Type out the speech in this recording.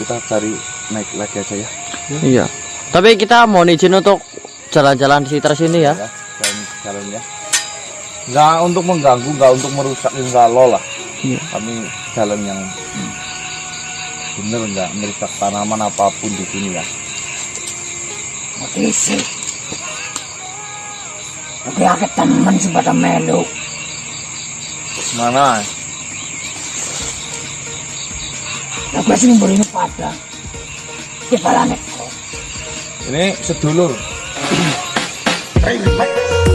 kita cari naik lagi aja ya Iya. Tapi kita mohon izin untuk jalan-jalan di sekitar sini ya. ya jalan jalan ya nggak untuk mengganggu nggak untuk merusak insya Allah lah Iya. kami jalan yang bener nggak merusak tanaman apa pun di sini ya Mutisi. Oke, temen sing pada melu. mana Lah gue sing mburi pada. Balane kok. ini sedulur Ribet.